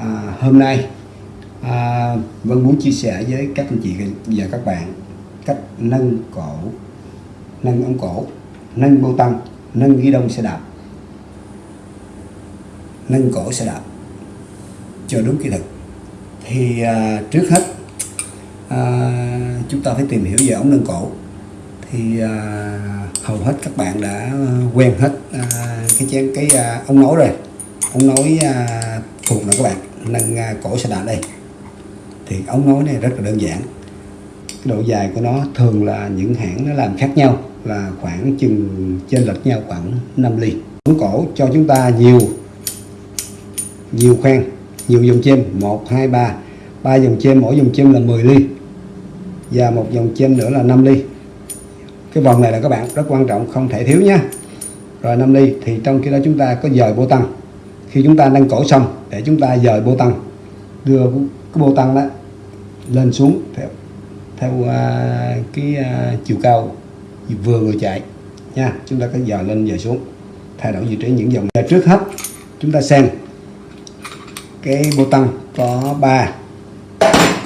à, hôm nay à, Vân muốn chia sẻ với các anh chị và các bạn cách nâng cổ nâng ống cổ nâng bô tăng nâng ghi đông xe đạp. Nâng cổ xe đạp cho đúng kỹ thuật. Thì à, trước hết à, chúng ta phải tìm hiểu về ống nâng cổ. Thì à, hầu hết các bạn đã quen hết à, cái chén cái à, ống nối rồi. Ống nối à, thuộc rồi các bạn nâng à, cổ xe đạp đây. Thì ống nối này rất là đơn giản. Cái độ dài của nó thường là những hãng nó làm khác nhau, là khoảng chừng trên lệch nhau khoảng 5 ly. Ống cổ cho chúng ta nhiều nhiều khoang, nhiều dòng chêm 1 2 3 3 dòng chêm, mỗi dòng chêm là 10 ly. Và một dòng chêm nữa là 5 ly. Cái vòng này là các bạn rất quan trọng, không thể thiếu nha. Rồi 5 ly, thì trong khi đó chúng ta có dời bô tăng khi chúng ta nâng cổ xong để chúng ta dời bô tăng đưa cái bô tăng đó lên xuống theo theo uh, cái uh, chiều cao vừa người chạy nha. Chúng ta có dời lên dời xuống thay đổi vị trí những dòng trước hết. Chúng ta xem cái bô tăng có 3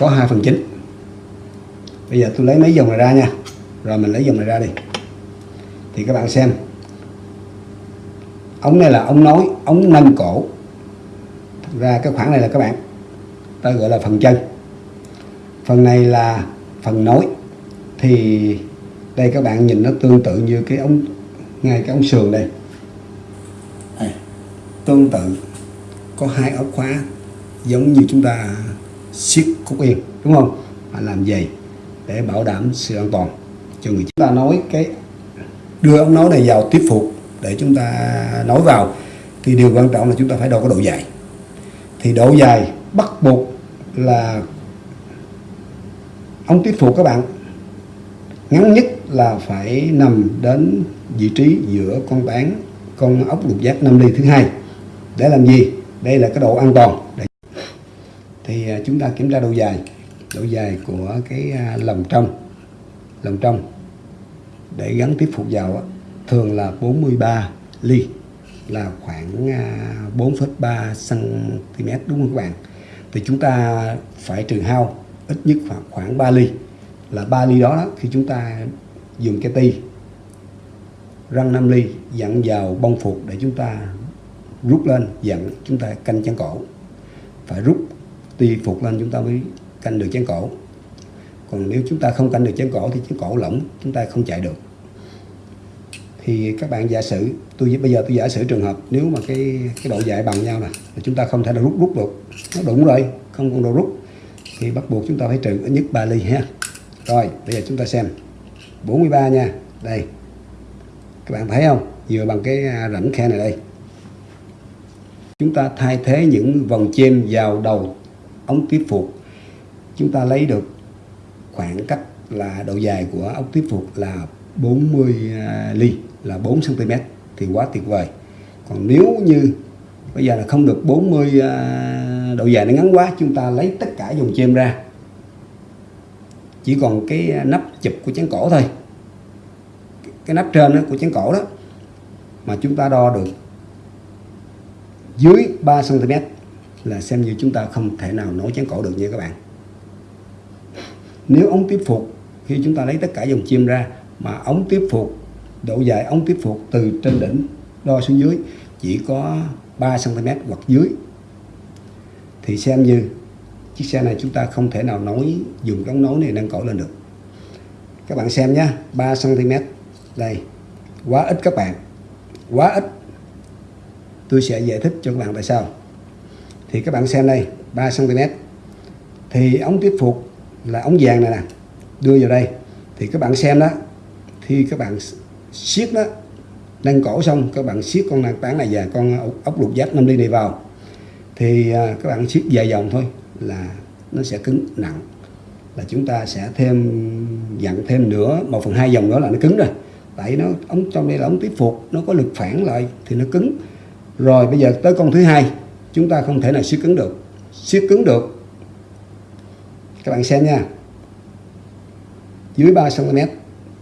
có 2 phần chính. Bây giờ tôi lấy mấy dòng này ra nha. Rồi mình lấy dòng này ra đi. Thì các bạn xem ống này là ống nối ống nâng cổ. Thật ra cái khoảng này là các bạn ta gọi là phần chân. Phần này là phần nối thì đây các bạn nhìn nó tương tự như cái ống ngay cái ống sườn đây. À, tương tự. Có hai ốc khóa giống như chúng ta siết cúc yên đúng không? Và làm dày để bảo đảm sự an toàn cho người. Chúng ta nói cái đưa ống nối này vào tiếp phục để chúng ta nối vào, thì điều quan trọng là chúng ta phải đo cái độ dài. Thì độ dài bắt buộc là ống tiếp phụ các bạn. Ngắn nhất là phải nằm đến vị trí giữa con bán con ốc lục giác 5 ly thứ hai. Để làm gì? Đây là cái độ an toàn. Để thì à, chúng ta kiểm tra độ dài. Độ dài của cái à, lòng lồng trong lồng trong để gắn tiếp phục vào thường là 43 ly là khoảng à, 4,3 cm đúng không các bạn? Thì chúng ta phải trừ hao ít nhất khoảng khoảng 3 ly. Là 3 ly đó, đó khi chúng ta dùng cái ti răng 5 ly dặn vào bông phục để chúng ta rút lên dặn chúng ta canh chân cổ. Phải rút ti phục lên chúng ta mới canh được chân cổ. Còn nếu chúng ta không canh được chân cổ thì chân cổ lỏng chúng ta không chạy được thì các bạn giả sử, tôi, bây giờ tôi giả sử trường hợp nếu mà cái cái độ dài bằng nhau nè chúng ta không thể nào rút rút được. Nó đúng rồi, không còn độ rút. Thì bắt buộc chúng ta phải trừ ít nhất 3 ly ha. Rồi, bây giờ chúng ta xem. 43 nha. Đây. Các bạn thấy không? Vừa bằng cái à, rãnh khe này đây. Chúng ta thay thế những vòng chêm vào đầu ống tiếp phục. Chúng ta lấy được khoảng cách là độ dài của ống tiếp phục là 40 à, ly là 4 cm thì quá tuyệt vời. Còn nếu như bây giờ là không được 40 à, độ dài nó ngắn quá chúng ta lấy tất cả dòng chêm ra. Chỉ còn cái à, nắp chụp của chén cổ thôi. Cái nắp trên đó của chén cổ đó mà chúng ta đo được dưới 3 cm là xem như chúng ta không thể nào nối chén cổ được nha các bạn. Nếu ống tiếp phục khi chúng ta lấy tất cả dòng chim ra mà ống tiếp phục độ dài ống tiếp phục từ trên đỉnh đo xuống dưới, chỉ có 3 cm hoặc dưới. Thì xem như chiếc xe này chúng ta không thể nào nối, dùng cái ống nối này nâng cổ lên được. Các bạn xem nhé 3 cm đây, quá ít các bạn, quá ít. Tôi sẽ giải thích cho các bạn tại sao. Thì các bạn xem đây 3 cm thì ống tiếp phục là ống vàng này nè. Đưa vào đây. Thì các bạn xem đó, khi các bạn siết đó nâng cổ xong, các bạn siết con nạc tán này và con ờ, ốc lục giác 5 ly này vào. Thì ờ, các bạn siết vài vòng thôi, là nó sẽ cứng nặng, là chúng ta sẽ thêm, dặn thêm nữa một phần hai dòng nữa là nó cứng rồi. Tại nó ống, trong đây là ống tiếp phục, nó có lực phản lại thì nó cứng. Rồi bây giờ tới con thứ hai, chúng ta không thể nào siết cứng được. Siết cứng được. Các bạn xem nha. Dưới 3 cm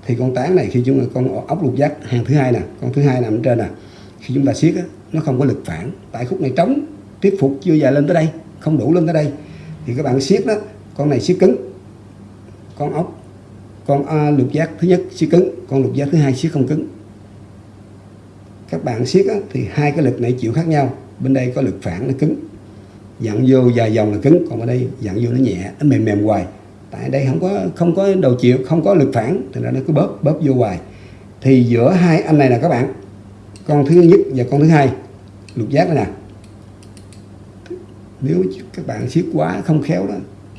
thì con tán này khi chúng ta con ốc lục giác hàng thứ hai nè con thứ hai nằm trên nè khi chúng ta siết á, nó không có lực phản. Tại khúc này trống tiếp phục chưa dài lên tới đây không đủ lên tới đây. Thì các bạn siết đó con này siết cứng. Con ốc con à, lục giác thứ nhất siết cứng con lục giác thứ hai siết không cứng. Các bạn siết á, thì hai cái lực này chịu khác nhau. Bên đây có lực phản nó cứng. Dặn vô dài dòng là cứng còn ở đây dặn vô nó nhẹ nó mềm mềm hoài tại đây không có không có đầu chịu, không có lực phản thì nó cứ bóp bóp vô hoài. Thì giữa hai anh này là các bạn, con thứ nhất và con thứ hai, lục giác đây nè. Nếu các bạn siết quá không khéo đó,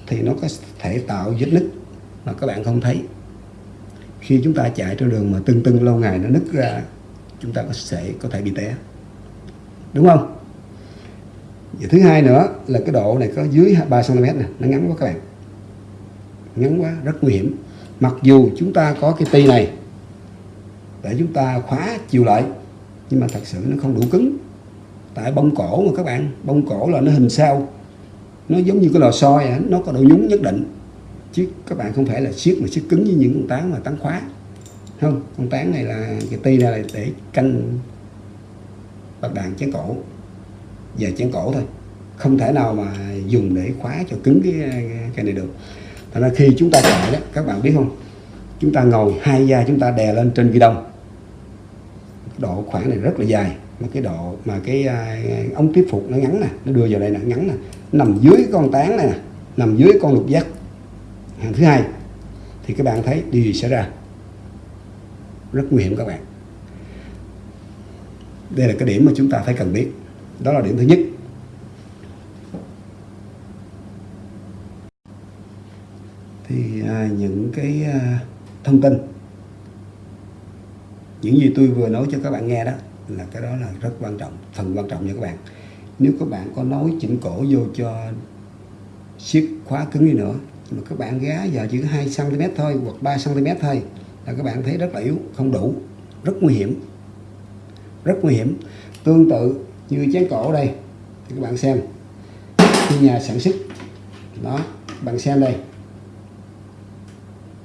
thì nó có thể tạo vết nứt mà các bạn không thấy. Khi chúng ta chạy trên đường mà tưng tưng lâu ngày nó nứt ra, chúng ta có thể có thể bị té. Đúng không? Và thứ hai nữa là cái độ này có dưới 3 cm này nó ngắn quá các bạn ngắn quá, rất nguy hiểm. Mặc dù chúng ta có cái ti này để chúng ta khóa chiều lại, nhưng mà thật sự nó không đủ cứng. Tại bông cổ mà các bạn, bông cổ là nó hình sao. Nó giống như cái lò xo vậy à, nó có độ nhúng nhất định. Chứ các bạn không phải là siết mà siết cứng như những con tán mà tán khóa. Không, con tán này là, cái ti này là để canh bạc đạn chén cổ. Và chén cổ thôi. Không thể nào mà dùng để khóa cho cứng cái cái này được thành ra khi chúng ta chạy đó các bạn biết không? Chúng ta ngồi hai da chúng ta đè lên trên ghi đông. Độ khoảng này rất là dài mà cái độ mà cái uh, ống tiếp phục nó ngắn nè nó đưa vào đây nè ngắn nè. Nằm dưới con tán này nè nằm dưới con lục giác. Hàng thứ hai thì các bạn thấy điều gì xảy ra? Rất nguy hiểm các bạn. Đây là cái điểm mà chúng ta phải cần biết. Đó là điểm thứ nhất thì à, những cái à, thông tin. Những gì tôi vừa nói cho các bạn nghe đó là cái đó là rất quan trọng, phần quan trọng nha các bạn. Nếu các bạn có nói chỉnh cổ vô cho siết khóa cứng đi nữa, mà các bạn gá giờ chỉ có 2 cm thôi hoặc 3 cm thôi là các bạn thấy rất là yếu, không đủ, rất nguy hiểm, rất nguy hiểm. Tương tự như chén cổ đây, thì các bạn xem khi nhà sản xuất. Đó, bạn xem đây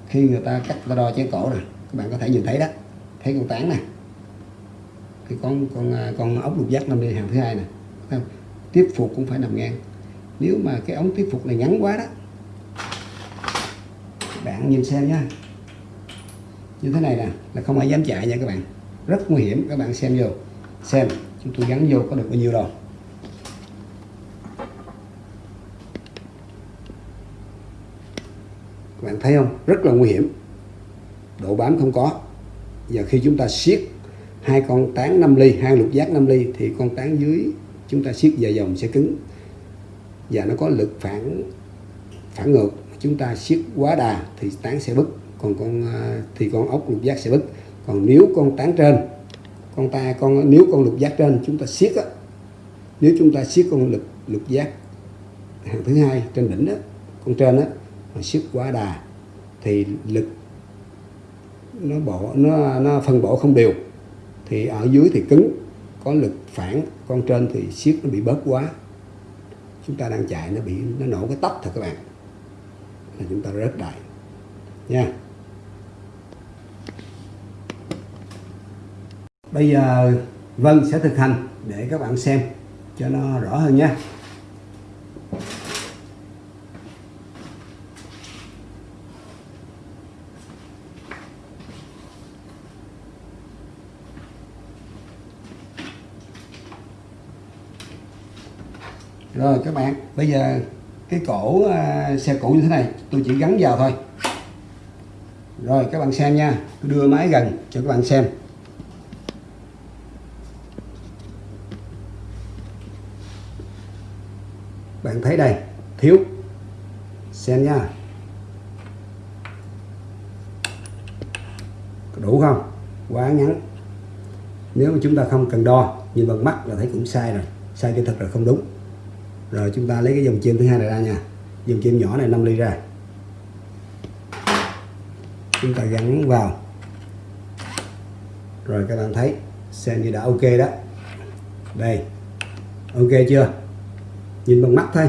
khi người ta cắt ta đo chén cổ rồi, các bạn có thể nhìn thấy đó thấy con tán này cái con con à, con ốc lục giác nằm đi hàng thứ hai này tiếp phục cũng phải nằm ngang. Nếu mà cái ống tiếp phục này ngắn quá đó bạn nhìn xem nha như thế này nè là không ai dám chạy nha các bạn. Rất nguy hiểm các bạn xem vô. Xem chúng tôi gắn vô có được bao nhiêu đâu. Bạn thấy không? Rất là nguy hiểm. Độ bám không có. Giờ khi chúng ta siết hai con tán 5 ly, hai lục giác 5 ly, thì con tán dưới chúng ta siết dài dòng sẽ cứng. Và nó có lực phản phản ngược. Chúng ta siết quá đà thì tán sẽ bứt. Còn con à, thì con ốc lục giác sẽ bứt. Còn nếu con tán trên, con ta, con, nếu con lục giác trên chúng ta siết á, nếu chúng ta siết con lực, lục giác hàng thứ hai trên đỉnh đó con trên đó mà siết quá đà, thì lực nó bổ nó nó phân bổ không đều. Thì ở dưới thì cứng, có lực phản con trên thì siết nó bị bớt quá. Chúng ta đang chạy nó bị, nó nổ cái tóc thôi các bạn. Là chúng ta rớt đại. Nha. Bây giờ Vân sẽ thực hành để các bạn xem cho nó rõ hơn nha. Rồi các bạn bây giờ cái cổ uh, xe cũ như thế này tôi chỉ gắn vào thôi. Rồi các bạn xem nha tôi đưa máy gần cho các bạn xem. Bạn thấy đây thiếu. Xem nha. Đủ không? Quá ngắn. Nếu mà chúng ta không cần đo nhìn bằng mắt là thấy cũng sai rồi. Sai cái thật là không đúng rồi, chúng ta lấy cái dòng chim thứ hai này ra nha. Dòng chim nhỏ này 5 ly ra. Chúng ta gắn vào. Rồi, các bạn thấy, xem như đã ok đó. Đây. Ok chưa? Nhìn bằng mắt thôi,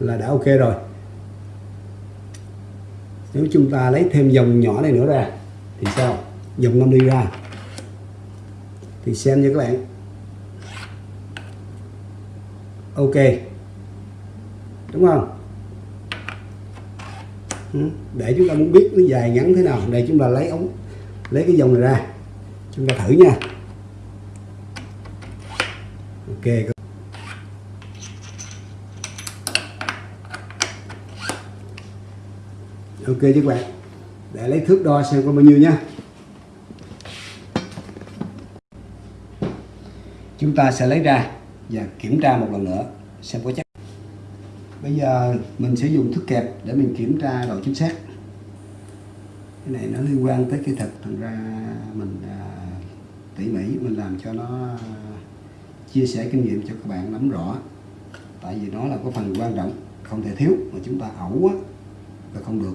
là đã ok rồi. Nếu chúng ta lấy thêm dòng nhỏ này nữa ra, thì sao? Dòng 5 ly ra. Thì xem như các bạn. Ok đúng không? Ừ, để chúng ta muốn biết nó dài ngắn thế nào đây chúng ta lấy ống, lấy cái dòng này ra. Chúng ta thử nha. Ok ok chứ các bạn. Để lấy thước đo xem có bao nhiêu nha. Chúng ta sẽ lấy ra và kiểm tra một lần nữa, xem có chắc bây giờ mình sẽ dùng thước kẹp để mình kiểm tra độ chính xác. Cái này nó liên quan tới kỹ thuật thành ra mình à, tỉ mỉ mình làm cho nó à, chia sẻ kinh nghiệm cho các bạn nắm rõ. Tại vì nó là có phần quan trọng không thể thiếu mà chúng ta ẩu á là không được.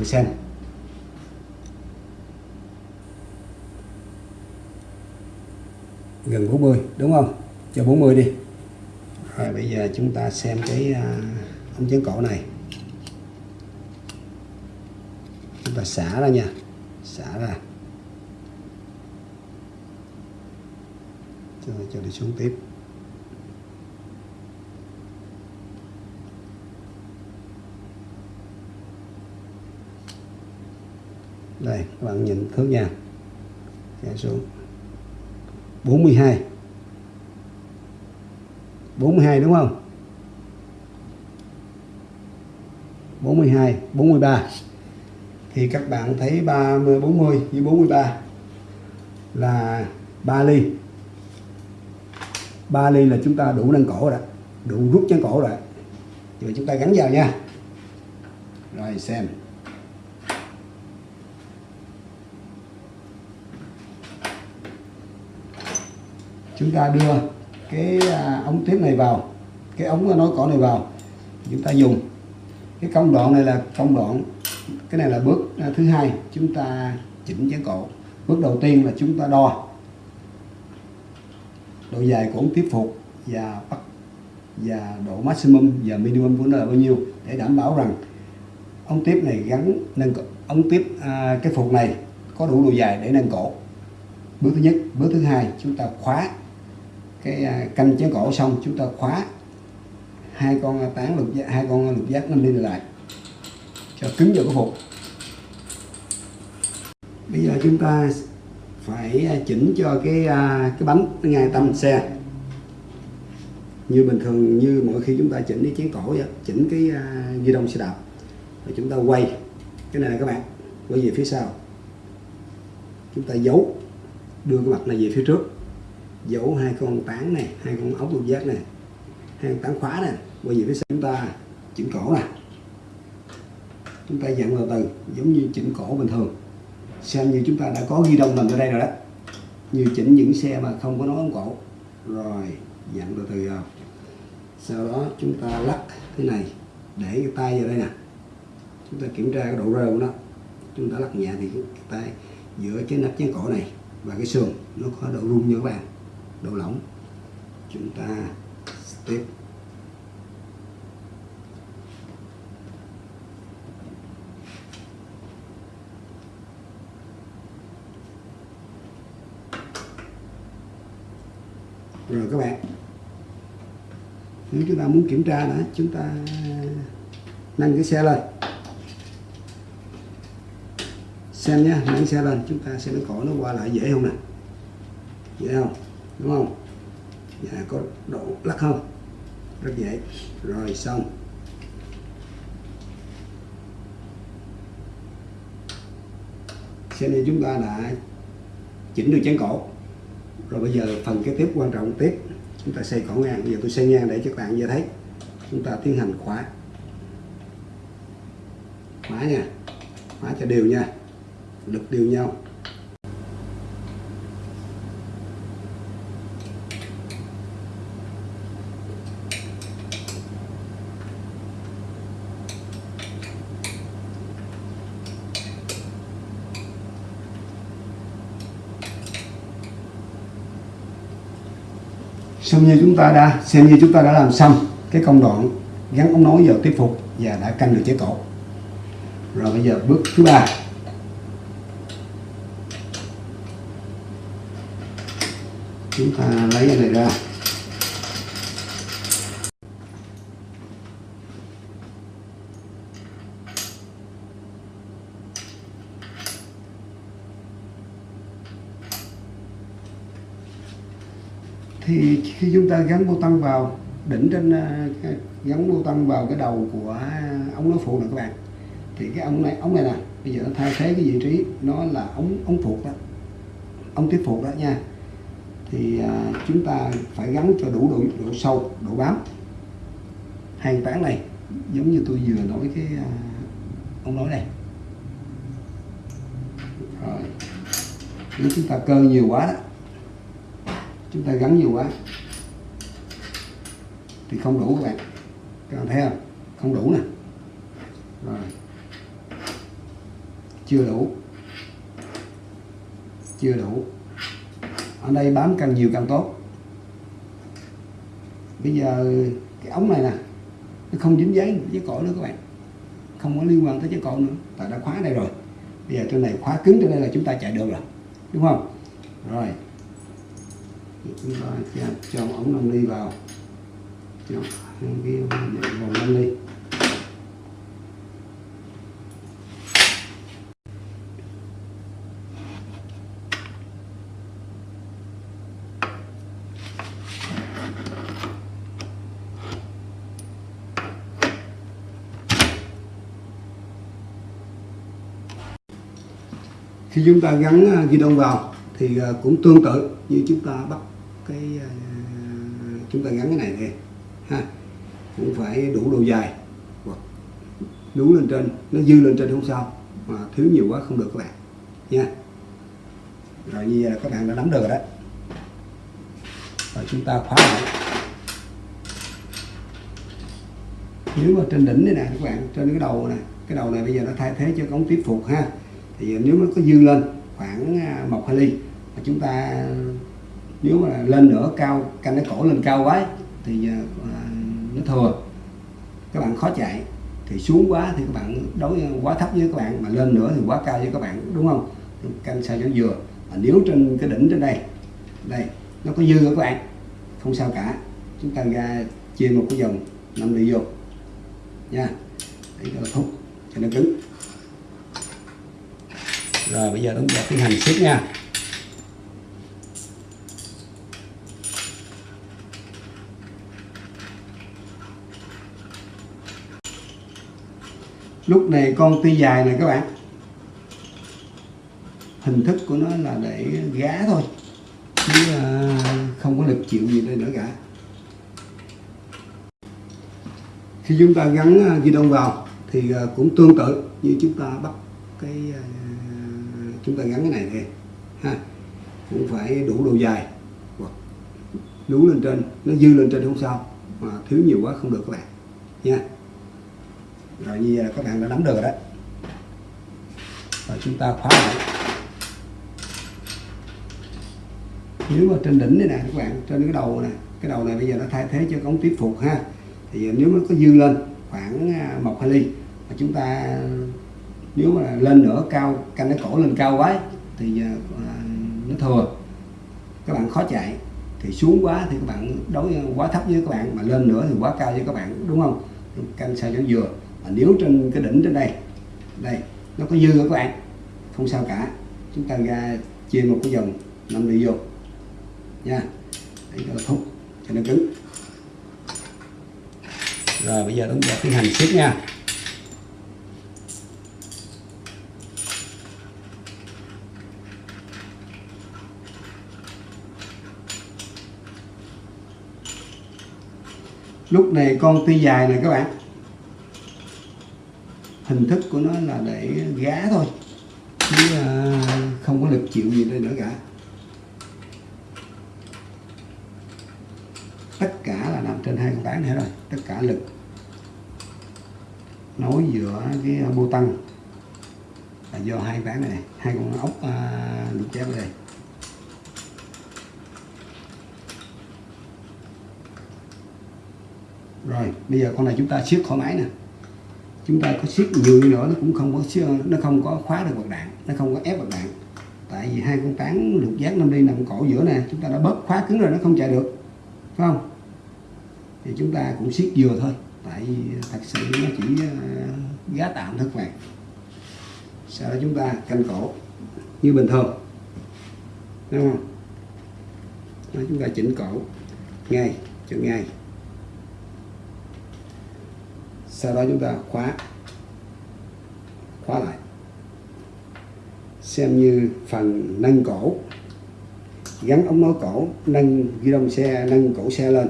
Các xem. Gần 40 đúng không? Cho 40 đi. Rồi bây giờ chúng ta xem cái à, ống chấn cổ này. Chúng ta xả ra nha. Xả ra. Cho, cho đi xuống tiếp. Đây, các bạn nhìn thước nha. Kéo xuống. 42 42 đúng không? 42 43 thì các bạn thấy 30 40 với 43 là 3 ly. 3 ly là chúng ta đủ nâng cổ rồi, đủ rút chân cổ rồi. Rồi chúng ta gắn vào nha. Rồi, xem. Chúng ta đưa cái à, ống tiếp này vào cái ống nối cổ này vào chúng ta dùng. Cái công đoạn này là công đoạn cái này là bước à, thứ hai chúng ta chỉnh chén cổ bước đầu tiên là chúng ta đo độ dài của ống tiếp phục và bắt và độ maximum và minimum của nó là bao nhiêu để đảm bảo rằng ống tiếp này gắn nâng ống tiếp à, cái phục này có đủ độ dài để nâng cổ bước thứ nhất bước thứ hai chúng ta khóa cái à, canh chén cổ xong chúng ta khóa. Hai con tán lục giác hai con lục giác nó đi lại cho cứng vào cái phục bây giờ chúng ta phải à, chỉnh cho cái à, cái bánh ngay tâm xe. Như bình thường như mỗi khi chúng ta chỉnh cái chén cổ vậy, chỉnh cái ghi đông xe đạp rồi chúng ta quay. Cái này là các bạn quay về phía sau. Chúng ta giấu đưa cái mặt này về phía trước dấu hai con tán này, hai con ốc lục giác này, hai con tán khóa này bây giờ phía sau chúng ta chỉnh cổ nè. Chúng ta dặn từ từ, giống như chỉnh cổ bình thường. Xem như chúng ta đã có ghi đông mình ở đây rồi đó. Như chỉnh những xe mà không có nối ống cổ. Rồi, dặn từ từ vào sau đó chúng ta lắc thế này, để cái tay vào đây nè. Chúng ta kiểm tra cái độ rơ của nó. Chúng ta lắc nhẹ thì cái tay giữa cái nắp chén cổ này và cái sườn, nó có độ rung như các bạn đầu lỏng chúng ta tiếp rồi các bạn. Nếu chúng ta muốn kiểm tra nữa, chúng ta nâng cái xe lên. Xem nhé, nâng xe lên, chúng ta xem cái cổ nó qua lại dễ không nè. Dễ không? Đúng không? Dạ có độ lắc không? Rất dễ. Rồi, xong. Xem như chúng ta đã chỉnh được chén cổ. Rồi bây giờ phần kế tiếp quan trọng tiếp. Chúng ta xây cổ ngang. Bây giờ tôi xây ngang để cho các bạn dễ thấy. Chúng ta tiến hành khóa. Khóa nha. Khóa cho đều nha. Lực đều nhau. Xem như chúng ta đã, xem như chúng ta đã làm xong cái công đoạn gắn ống nối vào tiếp phục và đã canh được chế cổ rồi bây giờ bước thứ ba. Chúng ta lấy cái này ra thì khi chúng ta gắn bô tăng vào đỉnh trên ờ, gắn bô tăng vào cái đầu của ống nối phụ này các bạn thì cái ống này ống này nè bây giờ nó thay thế cái vị trí nó là ống ống phụ đó ống tiếp phụ đó nha. Thì à, chúng ta phải gắn cho đủ độ, độ sâu độ bám. Hàng tán này giống như tôi vừa nói cái ờ, à, ống nối này rồi nếu chúng ta cơ nhiều quá đó chúng ta gắn nhiều quá thì không đủ các bạn. Các bạn thấy không? Không đủ nè. Rồi. Chưa đủ. Chưa đủ. Ở đây bám càng nhiều càng tốt. Bây giờ cái ống này nè nó không dính giấy với cỏ nữa các bạn. Không có liên quan tới chiếc cỏ nữa. Tại đã khóa đây rồi. Bây giờ trên này khóa cứng trên đây là chúng ta chạy được rồi. Đúng không? Rồi. Chúng ta cho, ống nông ly vào cho để vòng lên đi khi chúng ta gắn à, ghi đông vào thì à, cũng tương tự như chúng ta bắt cái à, chúng ta gắn cái này nè ha, cũng phải đủ độ dài. Hoặc đủ lên trên, nó dư lên trên không sao. Mà thiếu nhiều quá không được các bạn. Nha. Rồi như vậy là các bạn đã nắm được rồi đó. Rồi chúng ta khóa lại. Nếu mà trên đỉnh này nè, các bạn, trên cái đầu này cái đầu này bây giờ nó thay thế cho ống tiếp phục ha. Thì nếu nó có dư lên khoảng à, một hai ly, mà chúng ta à, nếu mà lên nữa cao, canh cái cổ lên cao quá, thì à, nó thừa các bạn khó chạy, thì xuống quá thì các bạn đối quá thấp với các bạn mà lên nữa thì quá cao với các bạn, đúng không? Canh sao cho vừa. Mà nếu trên cái đỉnh trên đây đây, nó có dư các bạn? Không sao cả. Chúng ta ra chia một cái dòng năm đi vô. Nha. Để cho thúc, cho nó cứng. Rồi, bây giờ chúng ta tiến hành siết nha. Lúc này con tia dài này các bạn. Hình thức của nó là để gá thôi. Chứ à, không có lực chịu gì đây nữa cả. Khi chúng ta gắn à, ghi đông vào thì à, cũng tương tự như chúng ta bắt cái chúng ta gắn cái này này ha. Cũng phải đủ độ dài hoặc đủ lên trên. Nó dư lên trên không sao, mà thiếu nhiều quá không được các bạn, nha rồi như là các bạn đã nắm được rồi đó. Rồi chúng ta khóa lại. Nếu mà trên đỉnh này nè, các bạn, trên cái đầu này, cái đầu này bây giờ nó thay thế cho ống tiếp phục ha. Thì nếu nó có dư lên khoảng à, một hai ly, mà chúng ta, nếu mà lên nữa cao, canh cái cổ lên cao quá, thì giờ nó thừa các bạn khó chạy. Thì xuống quá thì các bạn đối quá thấp với các bạn, mà lên nữa thì quá cao với các bạn, đúng không? Canh sao cho vừa và nếu trên cái đỉnh trên đây đây, nó có dư các bạn, không sao cả. Chúng ta ra chia một cái dòng năm đi vô. Nha. Để cho nó thúc cho nó cứng. Rồi, bây giờ chúng ta tiến hành siết nha. Lúc này con tuy dài này các bạn hình thức của nó là để gá thôi, chứ à, không có lực chịu gì đây nữa cả. Tất cả là nằm trên hai con tán này rồi, tất cả lực. Nối giữa cái à, bô tăng là do hai bán này, hai con ốc à, được lục chép ở đây. Rồi, bây giờ con này chúng ta siết khỏi máy nè chúng ta có siết nhiều đi nữa nó cũng không có nó không có khóa được bật đạn nó không có ép bật đạn. Tại vì hai con tán lục giác năm đi nằm cổ giữa nè chúng ta đã bóp khóa cứng rồi nó không chạy được phải không? Thì chúng ta cũng siết vừa thôi tại vì thật sự nó chỉ ờ, giá tạm thôi các bạn. Sau đó chúng ta canh cổ như bình thường đúng không? Đó, chúng ta chỉnh cổ ngay cho ngay sau đó chúng ta khóa khóa lại. Xem như phần nâng cổ. Gắn ống nối cổ nâng ghi đông xe nâng cổ xe lên.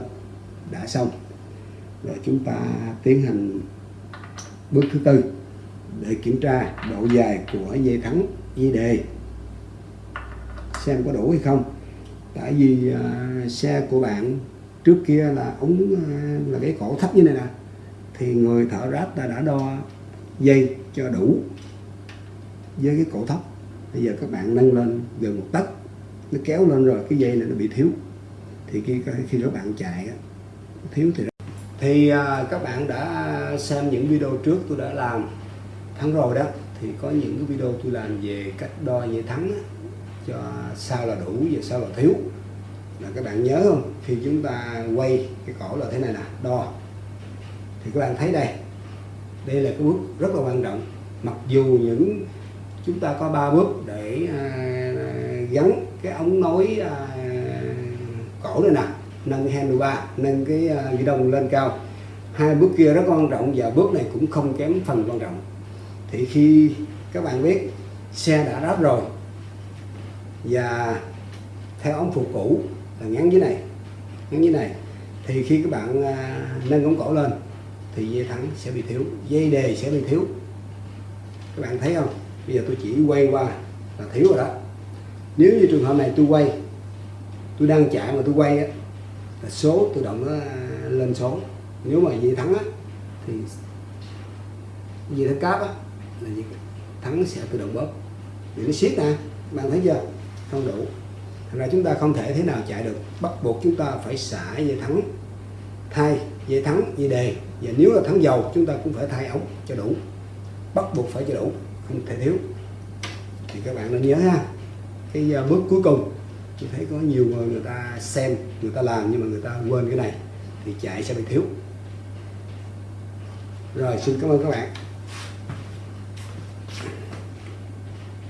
Đã xong. Rồi chúng ta tiến hành bước thứ tư để kiểm tra độ dài của dây thắng dây đề. Xem có đủ hay không. Tại vì uh, xe của bạn trước kia là ống uh, là cái cổ thấp như này nè thì người thợ ráp ta đã đo dây cho đủ với cái cổ thấp bây giờ các bạn nâng lên gần một tấc, nó kéo lên rồi cái dây này nó bị thiếu. Thì khi khi các bạn chạy thiếu thì thì à, các bạn đã xem những video trước tôi đã làm thắng rồi đó, thì có những cái video tôi làm về cách đo dây thắng cho sao là đủ và sao là thiếu. Là các bạn nhớ không? Khi chúng ta quay cái cổ là thế này nè, đo thì các bạn thấy đây. Đây là cái bước rất là quan trọng. Mặc dù những chúng ta có ba bước để à, gắn cái ống nối à, cổ này nè nâng cái handlebar nâng cái à, ghi đông lên cao. Hai bước kia rất quan trọng và bước này cũng không kém phần quan trọng. Thì khi các bạn biết xe đã ráp rồi và theo ống phụ cũ là ngắn dưới này ngắn dưới này. Thì khi các bạn à, nâng ống cổ lên thì dây thắng sẽ bị thiếu dây đề sẽ bị thiếu. Các bạn thấy không? Bây giờ tôi chỉ quay qua là thiếu rồi đó. Nếu như trường hợp này tôi quay, tôi đang chạy mà tôi quay á, là số tự động nó lên số. Nếu mà dây thắng á, thì dây thắng cáp á, là dây thắng sẽ tự động bóp. Vì nó siết nè bạn thấy chưa? Không đủ. Thành ra chúng ta không thể thế nào chạy được. Bắt buộc chúng ta phải xả dây thắng, thay dây thắng dây đề và nếu là thắng dầu, chúng ta cũng phải thay ống cho đủ. Bắt buộc phải cho đủ, không thể thiếu. Thì các bạn nên nhớ ha. Cái à, bước cuối cùng, tôi thấy có nhiều người người ta xem, người ta làm nhưng mà người ta quên cái này, thì chạy sẽ bị thiếu. Rồi, xin cảm ơn các bạn.